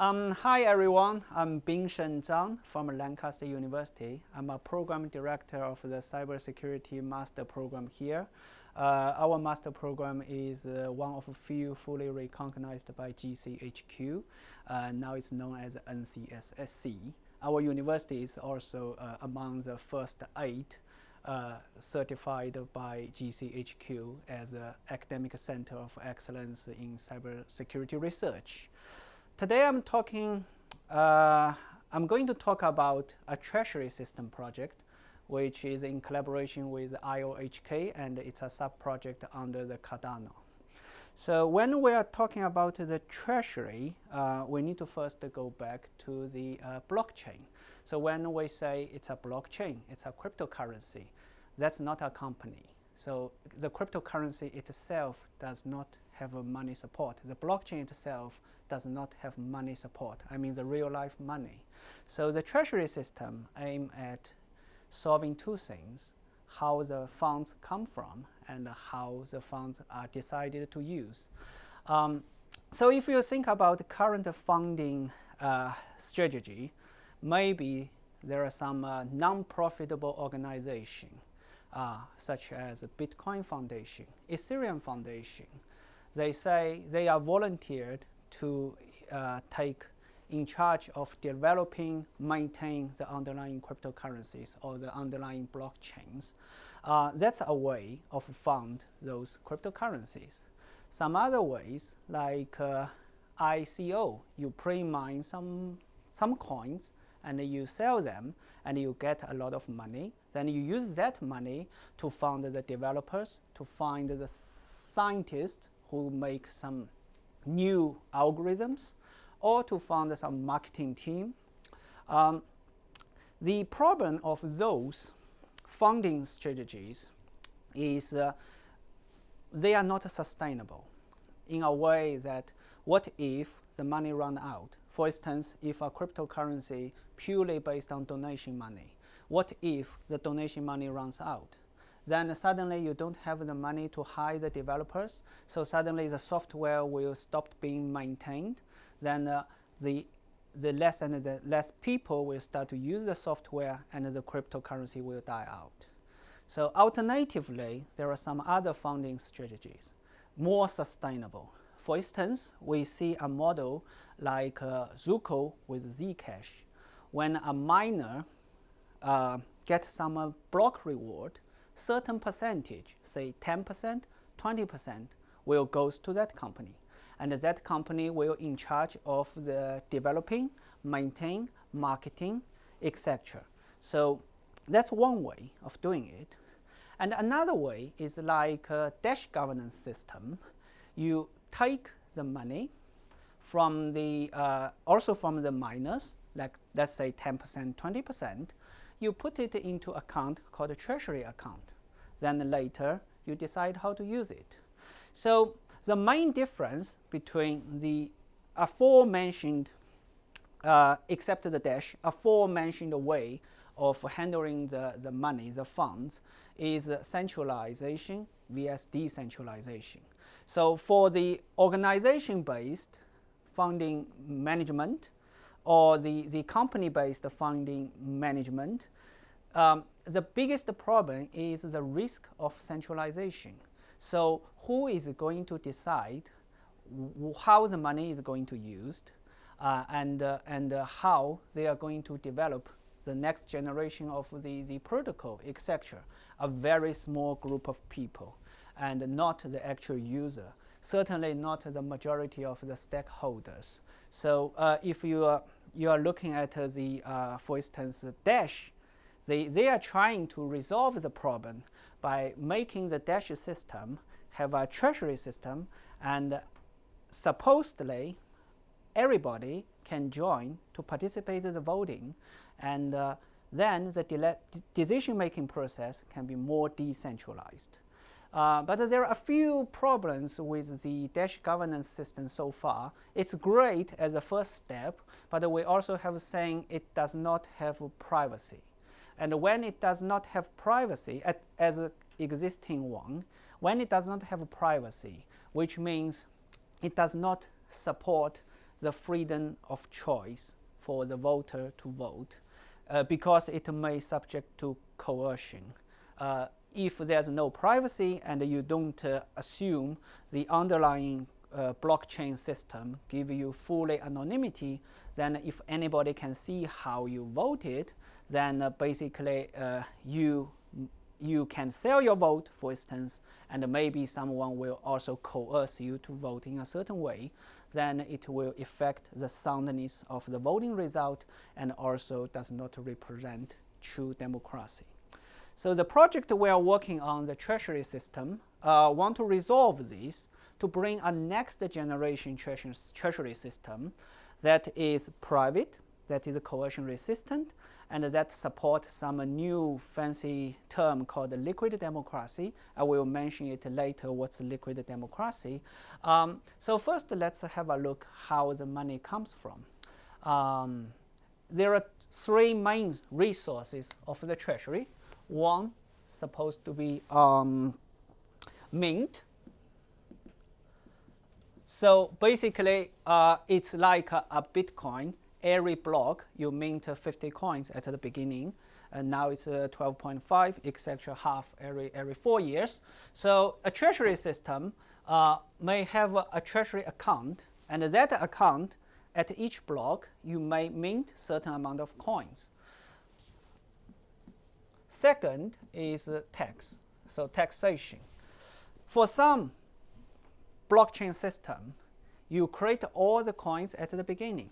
Um, hi everyone, I'm Bingsheng Zhang from Lancaster University. I'm a program director of the Cybersecurity Master Program here. Uh, our master program is uh, one of a few fully recognized by GCHQ. Uh, now it's known as NCSC. Our university is also uh, among the first eight uh, certified by GCHQ as an academic center of excellence in cybersecurity research. Today I'm talking, uh, I'm going to talk about a treasury system project which is in collaboration with IOHK and it's a sub-project under the Cardano. So when we are talking about the treasury, uh, we need to first go back to the uh, blockchain. So when we say it's a blockchain, it's a cryptocurrency, that's not a company. So the cryptocurrency itself does not have a money support. The blockchain itself does not have money support. I mean the real life money. So the treasury system aim at solving two things, how the funds come from and how the funds are decided to use. Um, so if you think about the current funding uh, strategy, maybe there are some uh, non-profitable organization uh, such as Bitcoin Foundation, Ethereum Foundation. They say they are volunteered to uh, take in charge of developing, maintain the underlying cryptocurrencies or the underlying blockchains. Uh, that's a way of fund those cryptocurrencies. Some other ways, like uh, ICO, you pre-mine some, some coins and you sell them and you get a lot of money. Then you use that money to fund the developers, to find the scientists who make some new algorithms, or to fund some marketing team. Um, the problem of those funding strategies is uh, they are not sustainable in a way that what if the money run out? For instance, if a cryptocurrency purely based on donation money, what if the donation money runs out? Then suddenly you don't have the money to hire the developers, so suddenly the software will stop being maintained then uh, the the less and the less people will start to use the software and the cryptocurrency will die out. So alternatively, there are some other funding strategies, more sustainable. For instance, we see a model like uh, Zooko with Zcash. When a miner uh, gets some uh, block reward, certain percentage, say 10%, 20%, will goes to that company and that company will in charge of the developing, maintain, marketing, etc. So that's one way of doing it. And another way is like a Dash governance system. You take the money from the, uh, also from the miners, like let's say 10%, 20%, you put it into account called a treasury account. Then later, you decide how to use it. So the main difference between the aforementioned, uh, except the dash, aforementioned way of handling the, the money, the funds, is centralization vs decentralization. So for the organization-based funding management or the, the company-based funding management, um, the biggest problem is the risk of centralization. So who is going to decide how the money is going to be used uh, and, uh, and uh, how they are going to develop the next generation of the, the protocol, etc. A very small group of people and not the actual user, certainly not the majority of the stakeholders. So uh, if you are, you are looking at the, uh, for instance, Dash, they, they are trying to resolve the problem by making the Dash system have a treasury system and supposedly everybody can join to participate in the voting and uh, then the decision-making process can be more decentralized. Uh, but there are a few problems with the Dash governance system so far. It's great as a first step, but we also have saying it does not have privacy. And when it does not have privacy at, as an existing one, when it does not have privacy, which means it does not support the freedom of choice for the voter to vote uh, because it may subject to coercion. Uh, if there's no privacy and you don't uh, assume the underlying uh, blockchain system give you fully anonymity, then if anybody can see how you voted, then uh, basically uh, you you can sell your vote, for instance, and maybe someone will also coerce you to vote in a certain way, then it will affect the soundness of the voting result and also does not represent true democracy. So the project we are working on, the treasury system, uh, want to resolve this to bring a next generation treasury system that is private, that is coercion resistant, and that support some new fancy term called liquid democracy. I will mention it later what's liquid democracy. Um, so first let's have a look how the money comes from. Um, there are three main resources of the treasury. One supposed to be um, mint. So basically, uh, it's like a, a Bitcoin. Every block you mint 50 coins at the beginning and now it's uh, 12.5 etc half every every four years. So a treasury system uh, may have a, a, treasury account and that account at each block you may mint certain amount of coins second is tax so taxation for some blockchain system you create all the coins at the beginning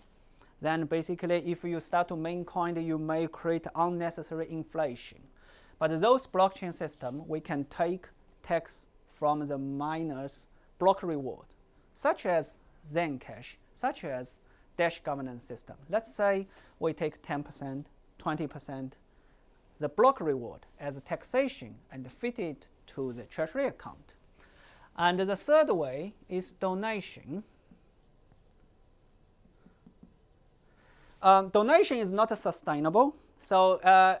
then basically if you start to mint coin, you may create unnecessary inflation. But those blockchain system, we can take tax from the miners block reward, such as Zencash, such as Dash governance system. Let's say we take 10%, 20%, the block reward as a taxation and fit it to the treasury account. And the third way is donation. Um, donation is not sustainable, so uh,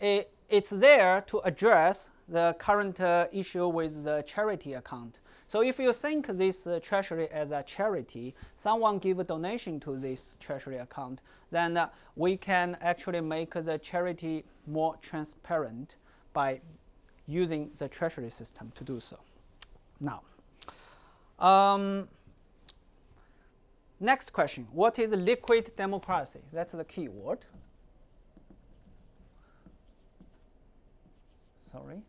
it, it's there to address the current uh, issue with the charity account. So if you think this uh, treasury as a charity, someone give a donation to this treasury account, then uh, we can actually make the charity more transparent by using the treasury system to do so. Now, um, Next question, what is liquid democracy? That's the key word. Sorry.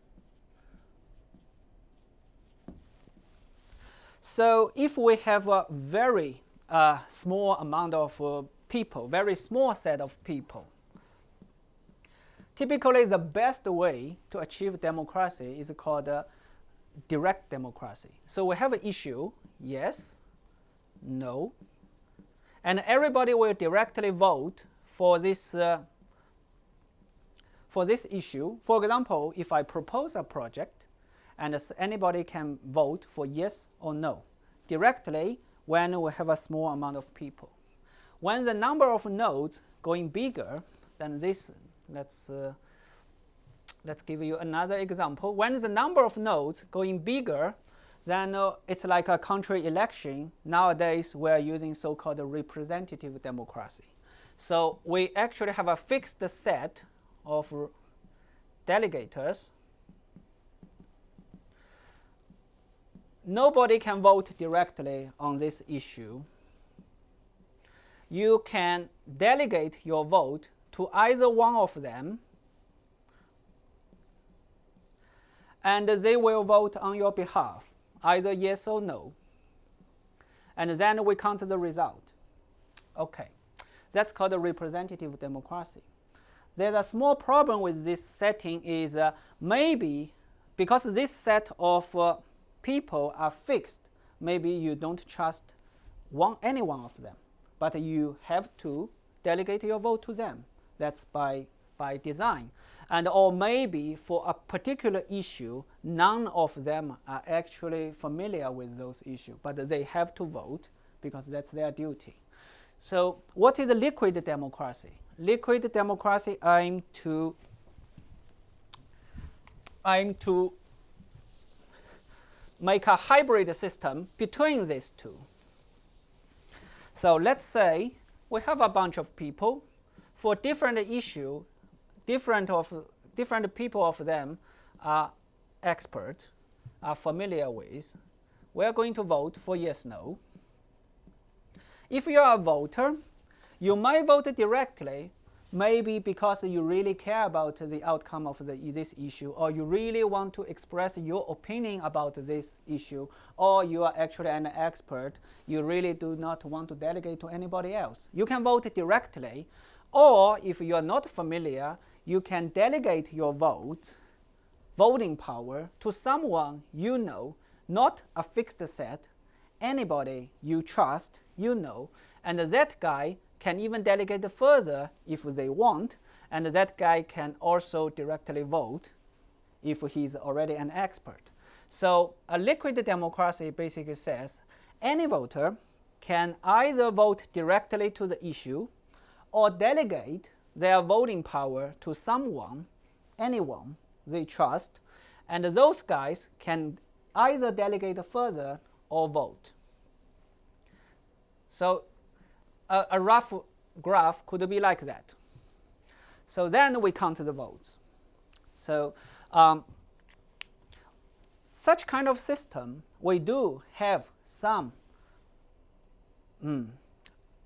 So if we have a very uh, small amount of uh, people, very small set of people, typically the best way to achieve democracy is called uh, direct democracy. So we have an issue, yes, no, and everybody will directly vote for this uh, for this issue. For example, if I propose a project, and anybody can vote for yes or no directly when we have a small amount of people. When the number of nodes going bigger than this, let's uh, let's give you another example. When the number of nodes going bigger then uh, it's like a country election. Nowadays, we're using so-called representative democracy. So we actually have a fixed set of delegators. Nobody can vote directly on this issue. You can delegate your vote to either one of them and they will vote on your behalf either yes or no. And then we count the result. Okay, that's called a representative democracy. There's a small problem with this setting is uh, maybe because this set of uh, people are fixed, maybe you don't trust one, any one of them, but you have to delegate your vote to them. That's by, by design and or maybe for a particular issue, none of them are actually familiar with those issues, but they have to vote because that's their duty. So what is liquid democracy? Liquid democracy aim to aim to make a hybrid system between these two. So let's say we have a bunch of people for different issue, different of different people of them are expert, are familiar with. We are going to vote for yes, no. If you are a voter, you might vote directly, maybe because you really care about the outcome of the, this issue, or you really want to express your opinion about this issue, or you are actually an expert, you really do not want to delegate to anybody else. You can vote directly, or if you are not familiar, you can delegate your vote, voting power, to someone you know, not a fixed set, anybody you trust, you know, and that guy can even delegate further if they want, and that guy can also directly vote if he's already an expert. So a liquid democracy basically says any voter can either vote directly to the issue or delegate their voting power to someone, anyone they trust, and those guys can either delegate further or vote. So a, a rough graph could be like that. So then we count the votes. So um, such kind of system, we do have some mm,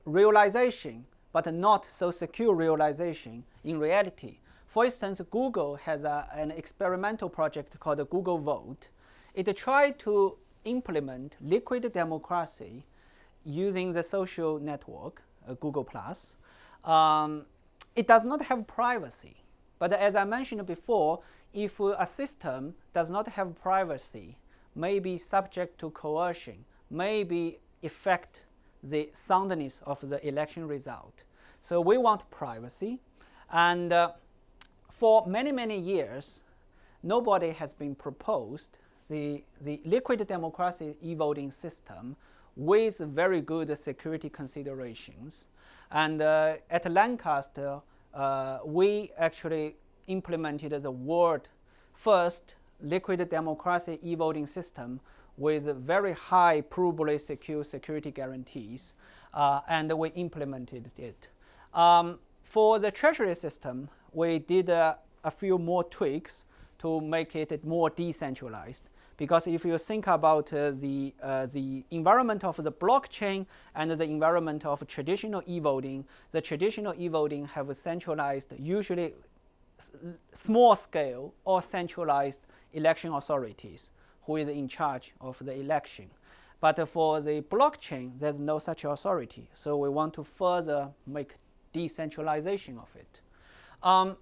realization, but not so secure realization in reality. For instance, Google has a, an experimental project called Google Vote. It tried to implement liquid democracy using the social network, uh, Google+. Um, it does not have privacy. But as I mentioned before, if a system does not have privacy, may be subject to coercion, may be affect the soundness of the election result. So we want privacy. And uh, for many, many years, nobody has been proposed the, the liquid democracy e-voting system with very good security considerations. And uh, at Lancaster, uh, we actually implemented the world first liquid democracy e-voting system with very high provably secure security guarantees, uh, and we implemented it. Um, for the treasury system, we did uh, a few more tweaks to make it more decentralized. Because if you think about uh, the, uh, the environment of the blockchain and the environment of traditional e-voting, the traditional e-voting have centralized, usually small scale or centralized election authorities who is in charge of the election. But for the blockchain, there's no such authority. So we want to further make decentralization of it. Um,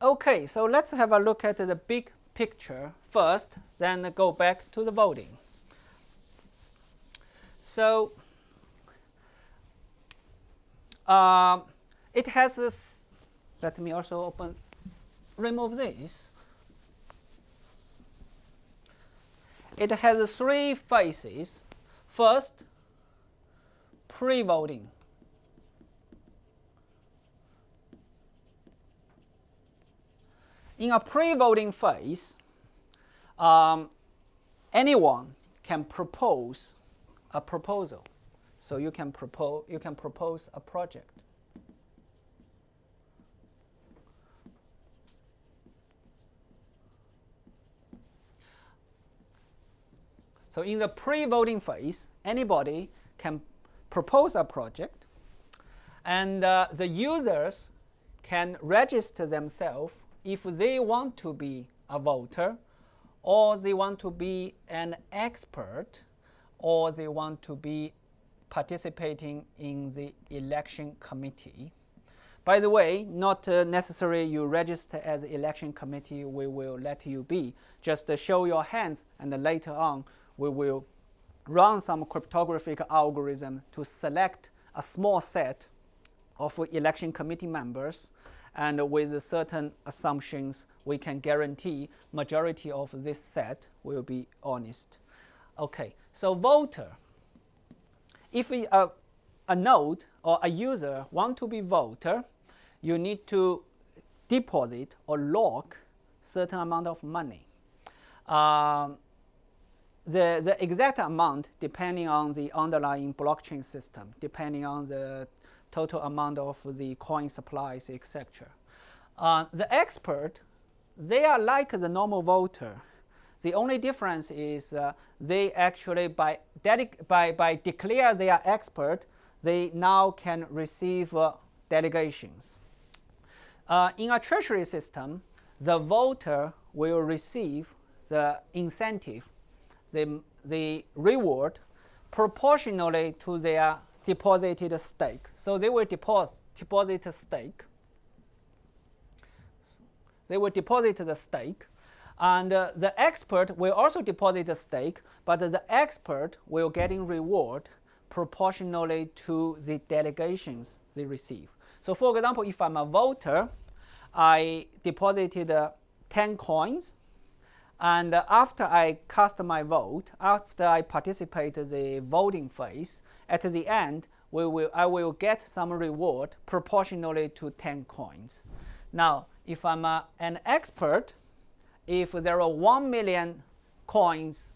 okay, so let's have a look at the big picture first, then go back to the voting. So uh, it has this, let me also open, remove this. It has three phases. First, pre-voting. In a pre-voting phase, um, anyone can propose a proposal. So you can propose you can propose a project. So in the pre-voting phase, anybody can propose a project, and uh, the users can register themselves if they want to be a voter, or they want to be an expert, or they want to be participating in the election committee. By the way, not uh, necessarily you register as election committee, we will let you be. Just uh, show your hands and later on we will run some cryptographic algorithm to select a small set of election committee members and with certain assumptions, we can guarantee majority of this set will be honest. Okay, so voter. If we, uh, a node or a user want to be voter, you need to deposit or lock certain amount of money. Um, the, the exact amount depending on the underlying blockchain system, depending on the total amount of the coin supplies, etc. Uh, the expert, they are like the normal voter. The only difference is uh, they actually, by, by, by declare they are expert, they now can receive uh, delegations. Uh, in a treasury system, the voter will receive the incentive, the, the reward, proportionally to their deposited stake. So they will deposit, deposit a stake. They will deposit the stake. And uh, the expert will also deposit a stake, but the expert will getting reward proportionally to the delegations they receive. So for example, if I'm a voter, I deposited uh, 10 coins, and uh, after I cast my vote, after I participate the voting phase, at the end, we will, I will get some reward proportionally to 10 coins. Now, if I'm a, an expert, if there are 1 million coins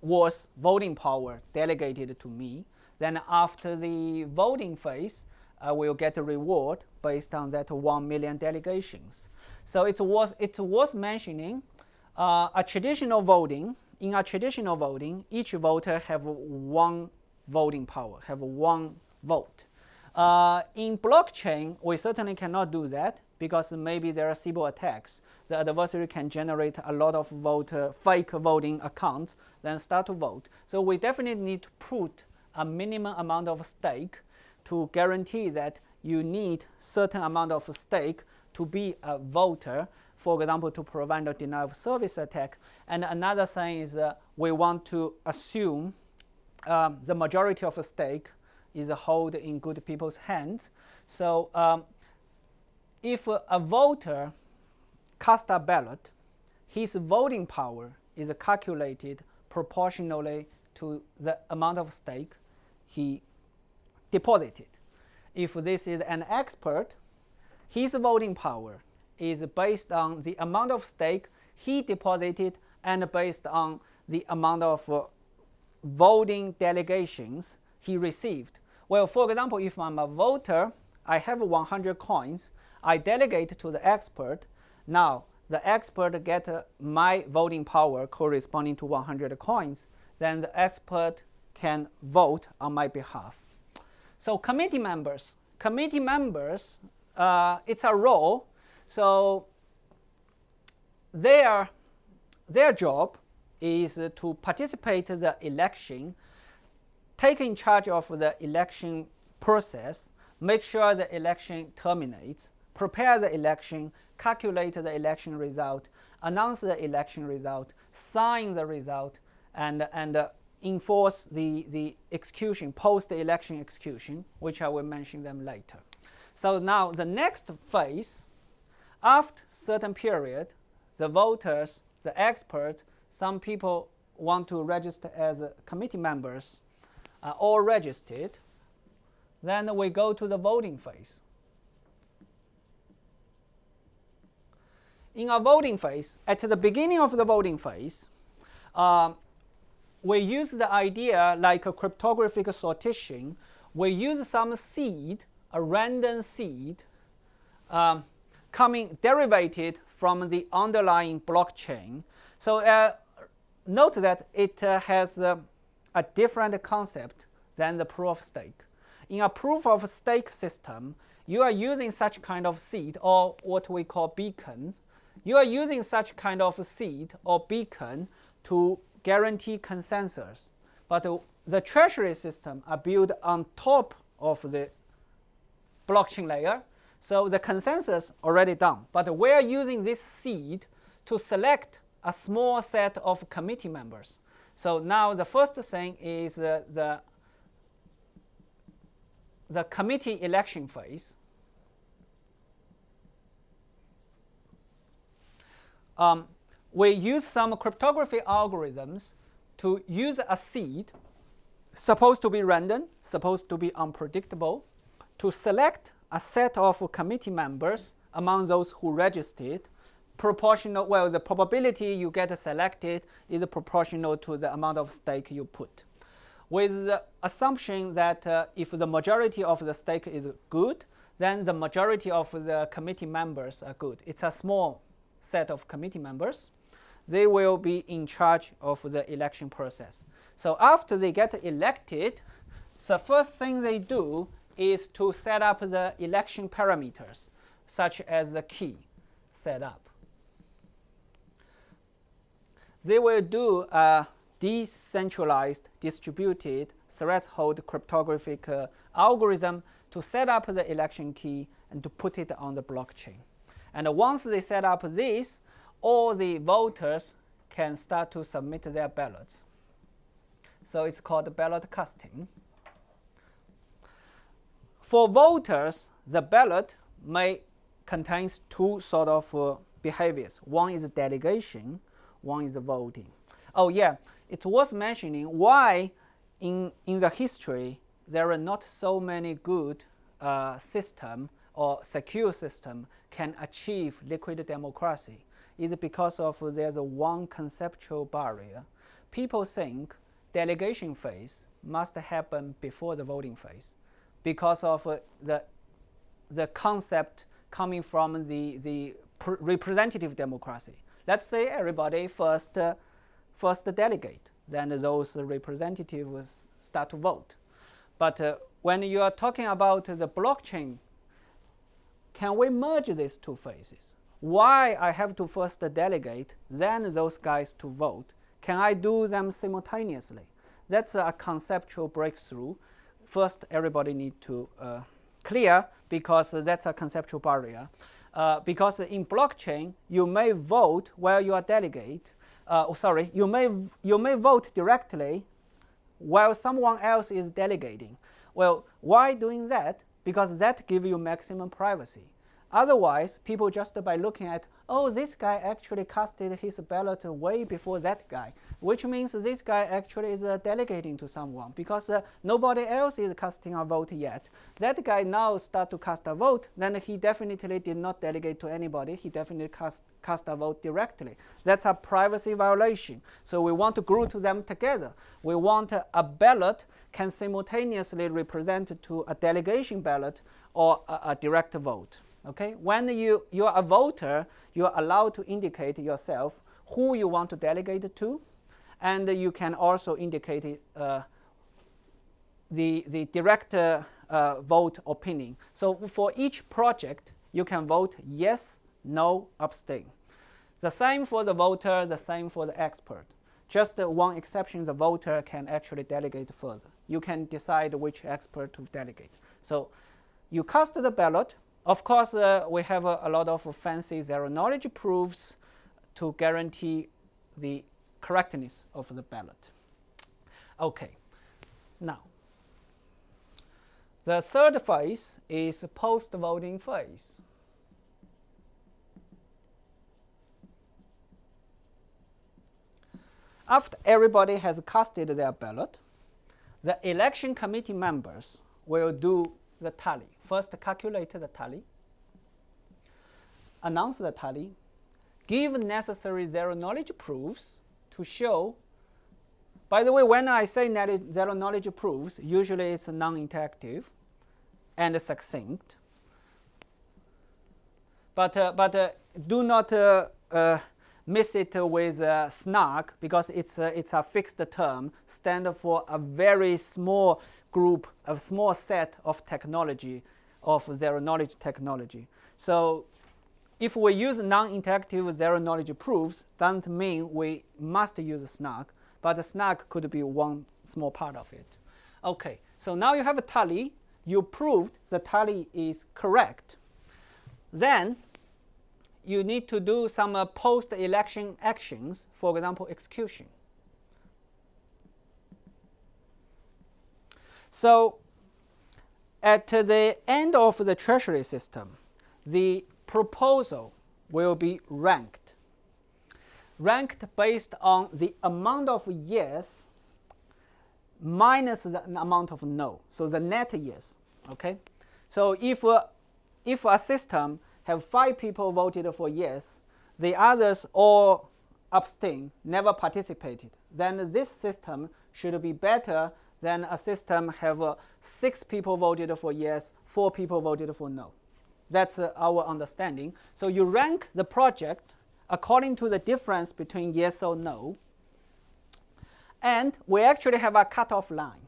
worth voting power delegated to me, then after the voting phase, I will get a reward based on that 1 million delegations. So it's worth, it's worth mentioning uh, a traditional voting, in a traditional voting, each voter have one voting power, have one vote. Uh, in blockchain, we certainly cannot do that because maybe there are cyber attacks. The adversary can generate a lot of voter, fake voting accounts, then start to vote. So we definitely need to put a minimum amount of stake to guarantee that you need certain amount of stake to be a voter, for example, to prevent a denial of service attack. And another thing is uh, we want to assume um, the majority of the stake is held in good people's hands. So um, if a voter casts a ballot, his voting power is calculated proportionally to the amount of stake he deposited. If this is an expert, his voting power is based on the amount of stake he deposited and based on the amount of uh, voting delegations he received. Well, for example, if I'm a voter, I have 100 coins, I delegate to the expert. Now, the expert get uh, my voting power corresponding to 100 coins. Then the expert can vote on my behalf. So committee members, committee members, uh, it's a role. So their, their job is to participate in the election, take in charge of the election process, make sure the election terminates, prepare the election, calculate the election result, announce the election result, sign the result, and, and uh, enforce the, the execution, post-election execution, which I will mention them later. So now the next phase, after certain period, the voters, the experts, some people want to register as committee members, are all registered. Then we go to the voting phase. In a voting phase, at the beginning of the voting phase, uh, we use the idea like a cryptographic sortition. We use some seed, a random seed, um, coming derivated from the underlying blockchain. So uh, note that it uh, has uh, a different concept than the proof of stake. In a proof of stake system, you are using such kind of seed or what we call beacon. You are using such kind of seed or beacon to guarantee consensus. But the treasury system are built on top of the blockchain layer. So the consensus already done. But we are using this seed to select a small set of committee members. So now the first thing is uh, the, the committee election phase. Um, we use some cryptography algorithms to use a seed, supposed to be random, supposed to be unpredictable, to select a set of committee members among those who registered proportional, well, the probability you get selected is proportional to the amount of stake you put. With the assumption that uh, if the majority of the stake is good, then the majority of the committee members are good. It's a small set of committee members. They will be in charge of the election process. So after they get elected, the first thing they do is to set up the election parameters, such as the key setup. They will do a decentralized distributed threshold cryptographic uh, algorithm to set up the election key and to put it on the blockchain. And once they set up this, all the voters can start to submit their ballots. So it's called ballot casting. For voters, the ballot may contains two sort of uh, behaviors. One is delegation, one is voting. Oh yeah, it's worth mentioning why in, in the history there are not so many good uh, system or secure system can achieve liquid democracy is because of there's a one conceptual barrier. People think delegation phase must happen before the voting phase because of uh, the, the concept coming from the, the representative democracy. Let's say everybody first, uh, first delegate, then those representatives start to vote. But uh, when you are talking about the blockchain, can we merge these two phases? Why I have to first delegate, then those guys to vote? Can I do them simultaneously? That's a conceptual breakthrough. First, everybody need to uh, clear because that's a conceptual barrier. Uh, because in blockchain, you may vote while you are delegate. Uh, oh, sorry, you may you may vote directly while someone else is delegating. Well, why doing that? Because that gives you maximum privacy. Otherwise, people just by looking at, oh, this guy actually casted his ballot way before that guy, which means this guy actually is uh, delegating to someone because uh, nobody else is casting a vote yet. That guy now start to cast a vote, then he definitely did not delegate to anybody. He definitely cast, cast a vote directly. That's a privacy violation. So we want to group them together. We want uh, a ballot can simultaneously represent to a delegation ballot or a, a direct vote. Okay, when you, you are a voter, you are allowed to indicate yourself who you want to delegate to, and you can also indicate uh, the, the direct uh, uh, vote opinion. So for each project, you can vote yes, no, abstain. The same for the voter, the same for the expert. Just one exception, the voter can actually delegate further. You can decide which expert to delegate. So you cast the ballot, of course, uh, we have a, a, lot of fancy zero knowledge proofs to guarantee the correctness of the ballot. Okay, now the third phase is post-voting phase. After everybody has casted their ballot, the election committee members will do the tally. First, calculate the tally, announce the tally, give necessary zero knowledge proofs to show. By the way, when I say zero knowledge proofs, usually it's non-interactive and succinct. But, uh, but uh, do not uh, uh miss it with uh, SNARK because it's a, it's a fixed term, stand for a very small group, a small set of technology, of zero knowledge technology. So if we use non-interactive zero knowledge proofs, doesn't mean we must use SNARK, but SNARK could be one small part of it. Okay, so now you have a tally. You proved the tally is correct. Then you need to do some uh, post-election actions, for example, execution. So at the end of the treasury system, the proposal will be ranked. Ranked based on the amount of yes minus the amount of no. So the net yes. Okay. So if uh, if a system have five people voted for yes, the others all abstain, never participated, then this system should be better than a system have uh, six people voted for yes, four people voted for no. That's uh, our understanding. So you rank the project according to the difference between yes or no. And we actually have a cutoff line.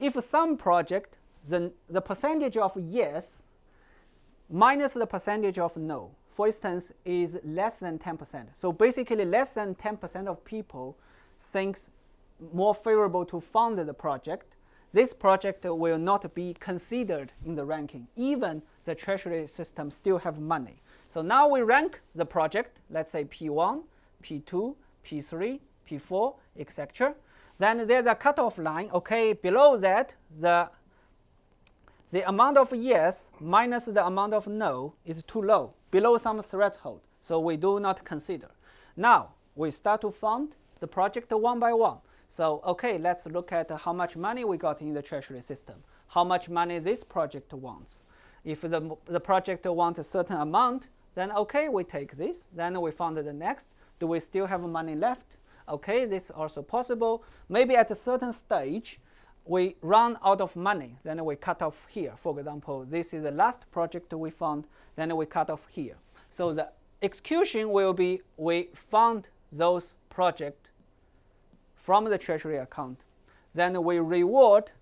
If some project, then the percentage of yes minus the percentage of no, for instance, is less than 10%. So basically less than 10% of people thinks more favorable to fund the project, this project will not be considered in the ranking, even the treasury system still have money. So now we rank the project, let's say P1, P2, P3, P4, etc. Then there's a cutoff line. Okay, below that, the the amount of yes minus the amount of no is too low, below some threshold. So we do not consider. Now we start to fund the project one by one. So okay, let's look at how much money we got in the treasury system. How much money this project wants. If the, the project wants a certain amount, then okay, we take this. Then we fund the next. Do we still have money left? Okay, this is also possible. Maybe at a certain stage, we run out of money. Then we cut off here. For example, this is the last project we fund. Then we cut off here. So the execution will be we fund those projects from the treasury account. Then we reward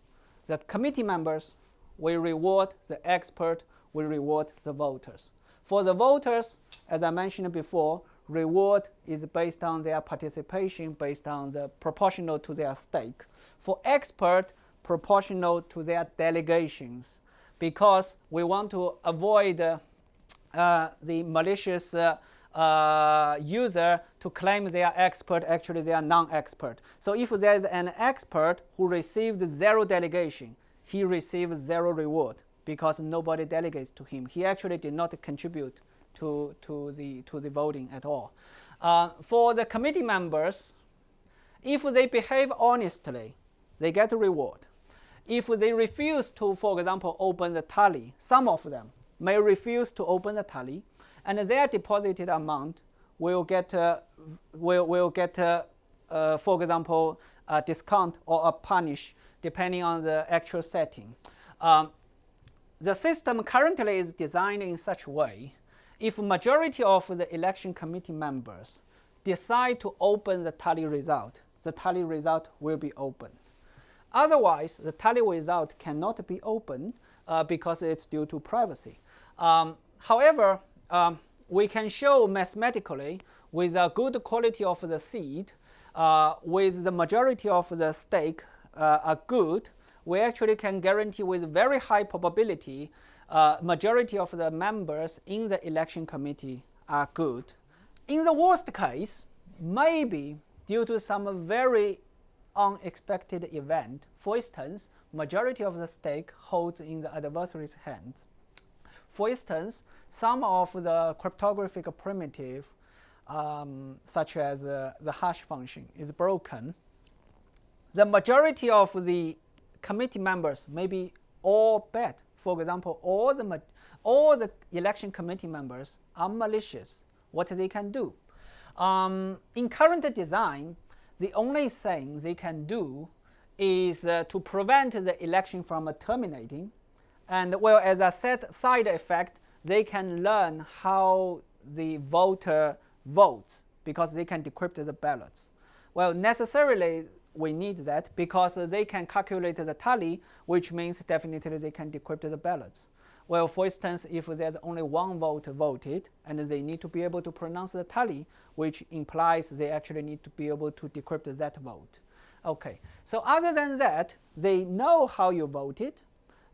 the committee members, we reward the expert, we reward the voters. For the voters, as I mentioned before, reward is based on their participation, based on the proportional to their stake. For expert, proportional to their delegations, because we want to avoid uh, the malicious uh, uh, user to claim they are expert, actually they are non-expert. So if there is an expert who received zero delegation, he receives zero reward because nobody delegates to him. He actually did not contribute to, to, the, to the voting at all. Uh, for the committee members, if they behave honestly, they get a reward. If they refuse to, for example, open the tally, some of them may refuse to open the tally, and their deposited amount will get uh, will will get uh, for example a discount or a punish depending on the actual setting. Um, the system currently is designed in such a way if majority of the election committee members decide to open the tally result, the tally result will be open. Otherwise, the tally result cannot be open uh, because it's due to privacy. Um, however, um, we can show mathematically with a good quality of the seed, uh, with the majority of the stake uh, are good, we actually can guarantee with very high probability uh, majority of the members in the election committee are good. In the worst case, maybe due to some very unexpected event, for instance, majority of the stake holds in the adversary's hands. For instance, some of the cryptographic primitive, um, such as uh, the hash function, is broken. The majority of the committee members may be all bad. For example, all the, all the election committee members are malicious. What they can do? Um, in current design, the only thing they can do is uh, to prevent the election from terminating and well, as a side effect, they can learn how the voter votes because they can decrypt the ballots. Well, necessarily we need that because they can calculate the tally, which means definitely they can decrypt the ballots. Well, for instance, if there's only one vote voted and they need to be able to pronounce the tally, which implies they actually need to be able to decrypt that vote. Okay, so other than that, they know how you voted,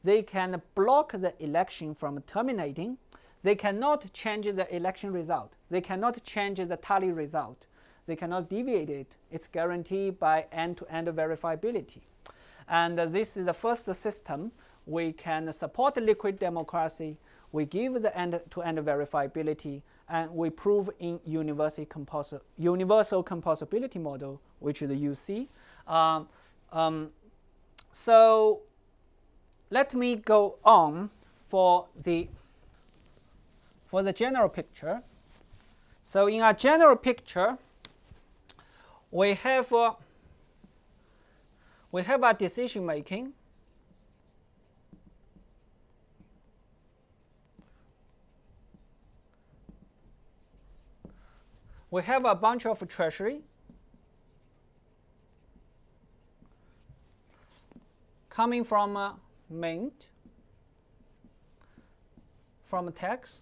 they can block the election from terminating. They cannot change the election result. They cannot change the tally result. They cannot deviate it. It's guaranteed by end-to-end -end verifiability. And uh, this is the first system we can support liquid democracy. We give the end-to-end -end verifiability, and we prove in universal, compos universal composability model, which is the UC. Um, um, so let me go on for the for the general picture. So in a general picture, we have uh, we have a decision making. We have a bunch of treasury coming from uh, mint, from a tax,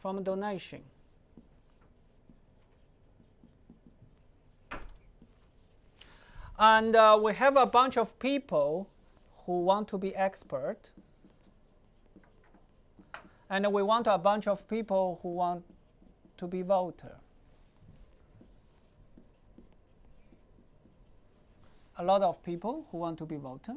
from donation. And uh, we have a bunch of people who want to be expert. And we want a bunch of people who want to be voter. A lot of people who want to be voter.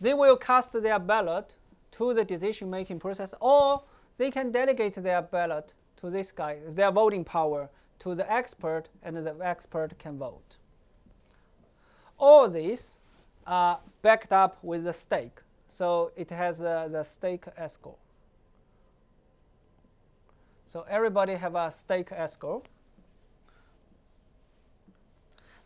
They will cast their ballot to the decision-making process, or they can delegate their ballot to this guy, their voting power, to the expert, and the expert can vote. All these are backed up with the stake. So it has uh, the stake escrow. So everybody have a stake escrow.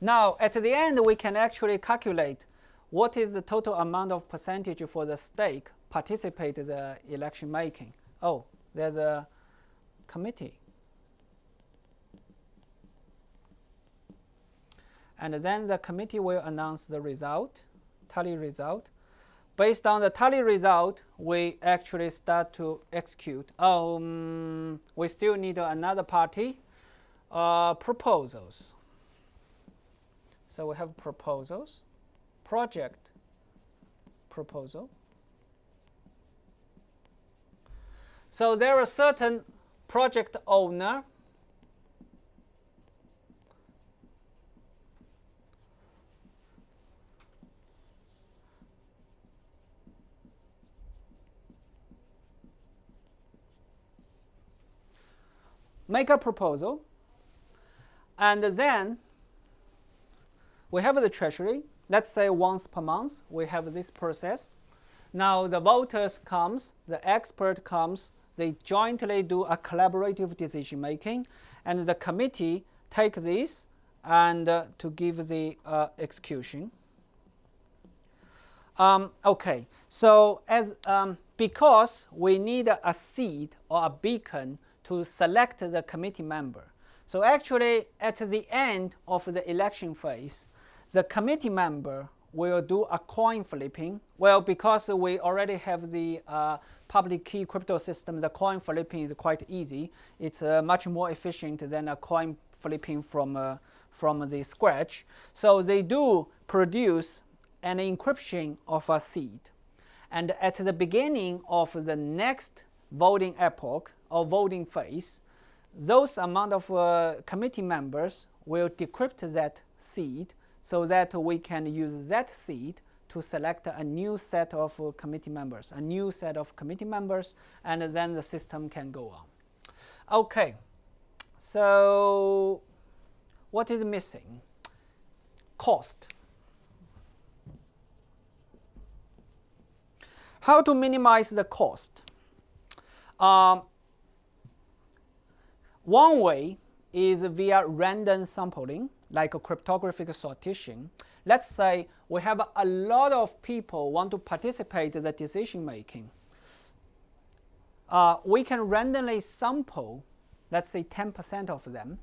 Now, at the end, we can actually calculate what is the total amount of percentage for the stake participate in the election making. Oh, there's a committee. And then the committee will announce the result, tally result. Based on the tally result, we actually start to execute. Um, we still need another party, uh, proposals. So we have proposals, project proposal. So there are certain project owner make a proposal, and then we have the treasury. Let's say once per month we have this process. Now the voters comes, the expert comes, they jointly do a collaborative decision making, and the committee take this and uh, to give the uh, execution. Um, okay, so as um, because we need a seed or a beacon to select the committee member. So actually, at the end of the election phase, the committee member will do a coin flipping. Well, because we already have the uh, public key crypto system, the coin flipping is quite easy. It's uh, much more efficient than a coin flipping from, uh, from the scratch. So they do produce an encryption of a seed. And at the beginning of the next voting epoch, or voting phase, those amount of uh, committee members will decrypt that seed so that we can use that seed to select a new set of uh, committee members, a new set of committee members, and then the system can go on. Okay, so what is missing? Cost. How to minimize the cost? Um, one way is via random sampling, like a cryptographic sortition. Let's say we have a lot of people want to participate in the decision making. Uh, we can randomly sample, let's say 10% of them.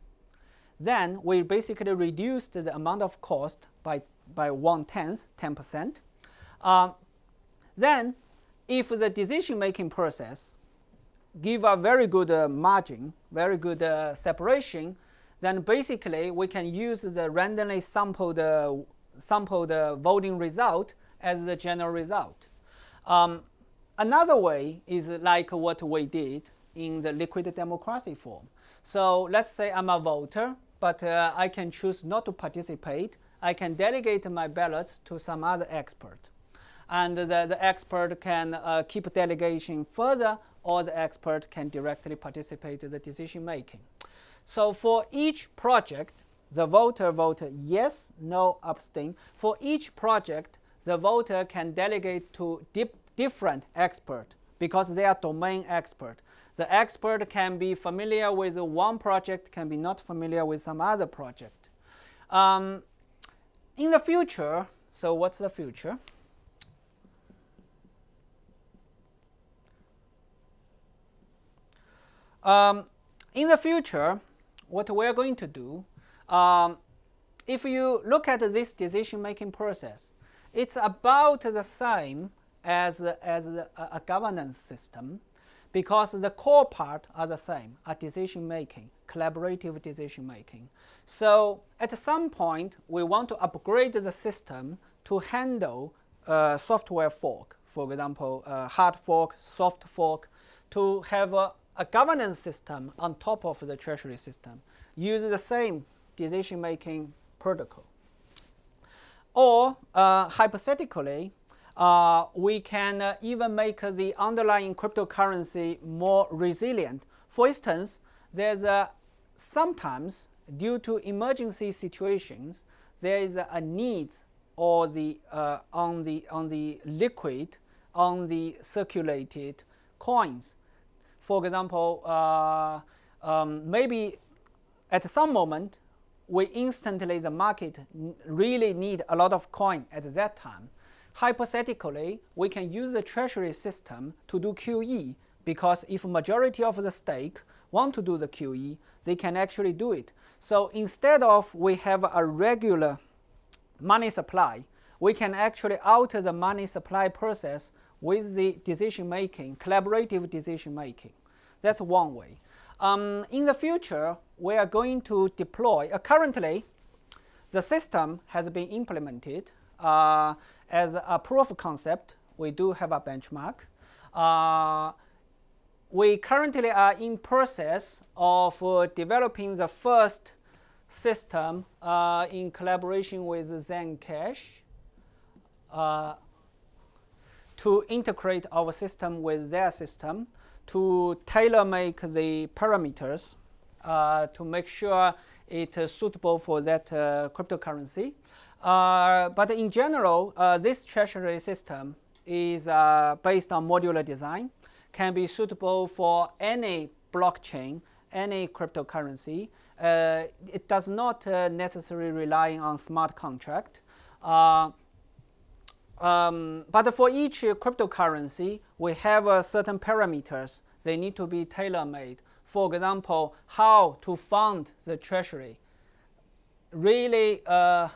Then we basically reduce the amount of cost by, by one tenth, 10%. Uh, then if the decision making process give a very good uh, margin, very good uh, separation, then basically we can use the randomly sampled, uh, sampled voting result as the general result. Um, another way is like what we did in the liquid democracy form. So let's say I'm a voter, but uh, I can choose not to participate. I can delegate my ballots to some other expert. And the, the expert can uh, keep delegation further or the expert can directly participate in the decision making. So for each project, the voter voted yes, no, abstain. For each project, the voter can delegate to different expert because they are domain expert. The expert can be familiar with one project, can be not familiar with some other project. Um, in the future, so what's the future? Um, in the future, what we're going to do, um, if you look at this decision-making process, it's about the same as, as a, a governance system because the core part are the same, are decision-making, collaborative decision-making. So at some point, we want to upgrade the system to handle uh, software fork, for example, uh, hard fork, soft fork, to have a, a governance system on top of the treasury system, uses the same decision-making protocol. Or uh, hypothetically, uh, we can uh, even make the underlying cryptocurrency more resilient. For instance, there's a, sometimes due to emergency situations, there is a, a need or the uh, on the on the liquid on the circulated coins. For example, uh, um, maybe at some moment we instantly the market really need a lot of coin at that time. Hypothetically, we can use the treasury system to do QE because if majority of the stake want to do the QE, they can actually do it. So instead of we have a regular money supply, we can actually alter the money supply process with the decision making, collaborative decision making. That's one way. Um, in the future, we are going to deploy, uh, currently, the system has been implemented uh, as a proof of concept. We do have a benchmark. Uh, we currently are in process of uh, developing the first system uh, in collaboration with Zencash uh, to integrate our system with their system to tailor make the parameters uh, to make sure it is suitable for that uh, cryptocurrency. Uh, but in general, uh, this treasury system is uh, based on modular design, can be suitable for any blockchain, any cryptocurrency. Uh, it does not necessarily rely on smart contract. Um, but for each cryptocurrency, we have uh, certain parameters. They need to be tailor-made. For example, how to fund the treasury. Really, uh,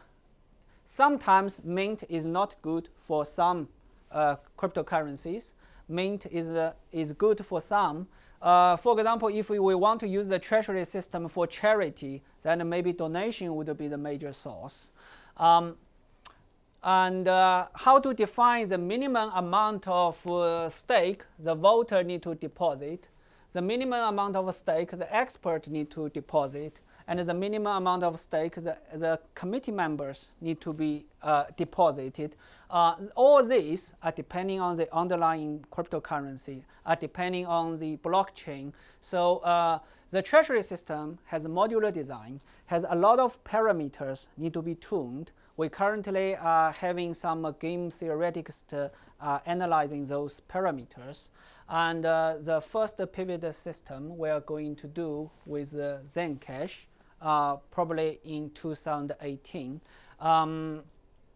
sometimes Mint is not good for some uh, cryptocurrencies. Mint is, uh, is good for some. Uh, for example, if we, we, want to use the treasury system for charity, then maybe donation would be the major source. Um, and uh, how to define the minimum amount of uh, stake the voter need to deposit, the minimum amount of stake the expert need to deposit, and the minimum amount of stake the, the committee members need to be uh, deposited. Uh, all these are depending on the underlying cryptocurrency, are depending on the blockchain. So uh, the treasury system has a modular design, has a lot of parameters need to be tuned, we currently are having some game theoretics to, uh, analyzing those parameters. And uh, the first pivot system we are going to do with uh, Zencash, uh, probably in 2018. Um,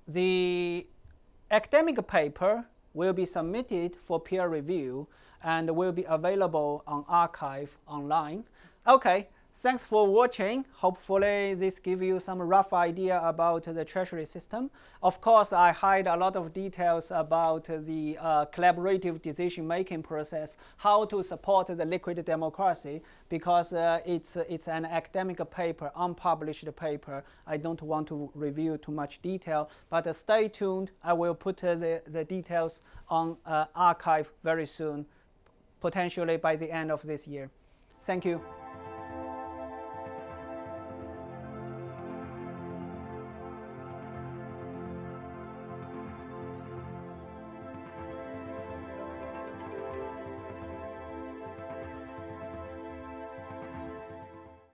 the academic paper will be submitted for peer review and will be available on arXiv online. Okay, Thanks for watching. Hopefully this gives you some rough idea about the treasury system. Of course, I hide a lot of details about the uh, collaborative decision-making process, how to support the liquid democracy, because uh, it's, it's an academic paper, unpublished paper. I don't want to review too much detail, but uh, stay tuned. I will put the, the details on uh, arXiv very soon, potentially by the end of this year. Thank you.